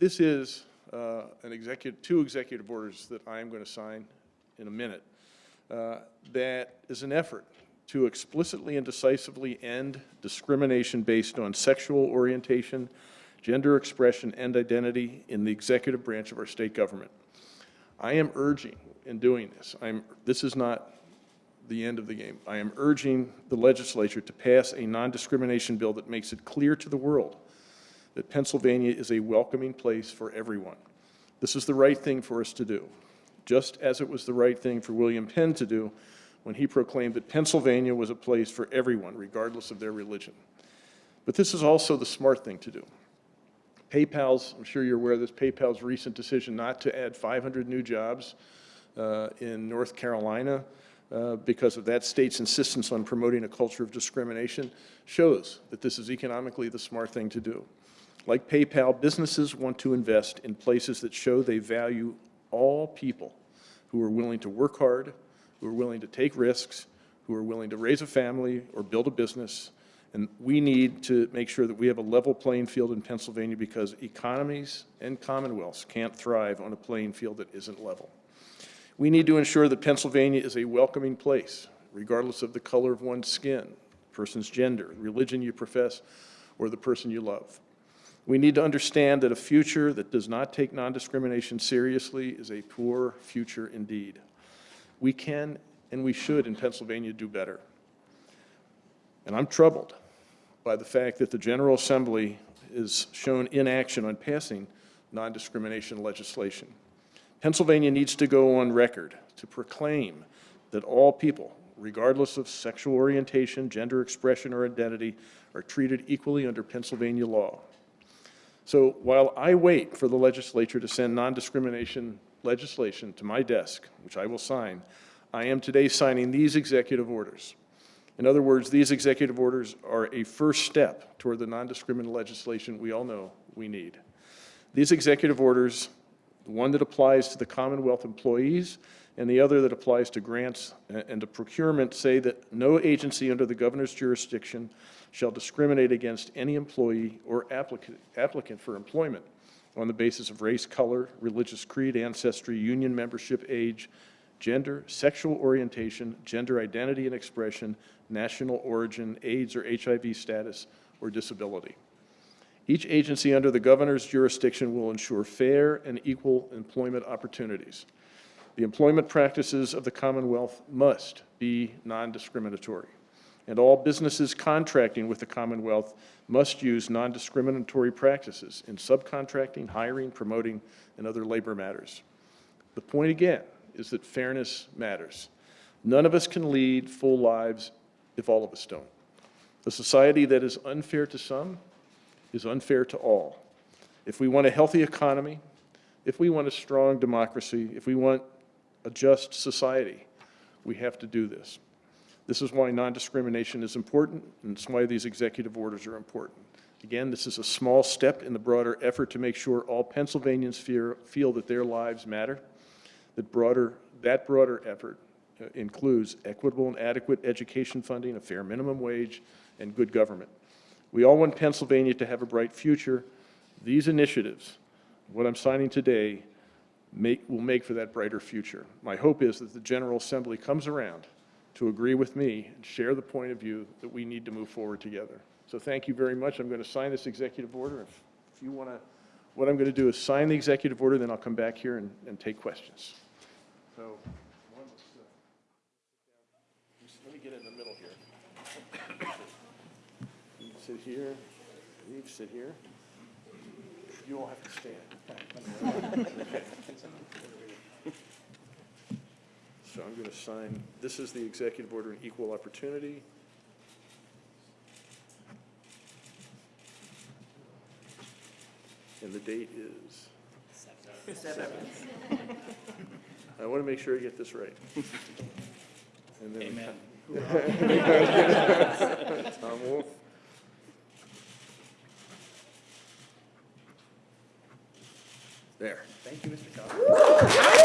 this is uh, an executive, two executive orders that I am going to sign in a minute. uh, That is an effort to explicitly and decisively end discrimination based on sexual orientation, gender expression, and identity in the executive branch of our state government. I am urging in doing this, I'm, this is not the end of the game. I am urging the legislature to pass a non-discrimination bill that makes it clear to the world that Pennsylvania is a welcoming place for everyone. This is the right thing for us to do, just as it was the right thing for William Penn to do when he proclaimed that Pennsylvania was a place for everyone, regardless of their religion. But this is also the smart thing to do. PayPal's, I'm sure you're aware of this, PayPal's recent decision not to add 500 new jobs uh, in North Carolina uh, because of that state's insistence on promoting a culture of discrimination shows that this is economically the smart thing to do. Like PayPal, businesses want to invest in places that show they value all people who are willing to work hard, who are willing to take risks, who are willing to raise a family or build a business. And we need to make sure that we have a level playing field in Pennsylvania because economies and commonwealths can't thrive on a playing field that isn't level. We need to ensure that Pennsylvania is a welcoming place, regardless of the color of one's skin, person's gender, religion you profess, or the person you love. We need to understand that a future that does not take non-discrimination seriously is a poor future indeed. We can and we should in Pennsylvania do better. And I'm troubled by the fact that the General Assembly is shown inaction on passing non-discrimination legislation. Pennsylvania needs to go on record to proclaim that all people, regardless of sexual orientation, gender expression, or identity, are treated equally under Pennsylvania law. So while I wait for the legislature to send non-discrimination legislation to my desk, which I will sign, I am today signing these executive orders. In other words, these executive orders are a first step toward the non-discrimination legislation we all know we need. These executive orders, the one that applies to the Commonwealth employees and the other that applies to grants and to procurement, say that no agency under the governor's jurisdiction shall discriminate against any employee or applicant, applicant for employment on the basis of race, color, religious creed, ancestry, union membership, age, gender, sexual orientation, gender identity and expression, national origin, AIDS or HIV status, or disability. Each agency under the governor's jurisdiction will ensure fair and equal employment opportunities. The employment practices of the Commonwealth must be non-discriminatory and all businesses contracting with the Commonwealth must use non-discriminatory practices in subcontracting, hiring, promoting, and other labor matters. The point again is that fairness matters. None of us can lead full lives if all of us don't. A society that is unfair to some is unfair to all. If we want a healthy economy, if we want a strong democracy, if we want a just society, we have to do this. This is why non-discrimination is important, and it's why these executive orders are important. Again, this is a small step in the broader effort to make sure all Pennsylvanians fear, feel that their lives matter. That broader, that broader effort uh, includes equitable and adequate education funding, a fair minimum wage, and good government. We all want Pennsylvania to have a bright future. These initiatives, what I'm signing today, make, will make for that brighter future. My hope is that the General Assembly comes around to agree with me and share the point of view that we need to move forward together. So thank you very much. I'm going to sign this executive order. If, if you want to, what I'm going to do is sign the executive order, then I'll come back here and, and take questions. So one, let's, uh, let me get in the middle here. You sit here, you sit here. You all have to stand. So I'm going to sign, this is the executive order on equal opportunity. And the date is? Seventh. I want to make sure I get this right. And then- Amen. Tom Wolf. Thank you, Mr. Cobb.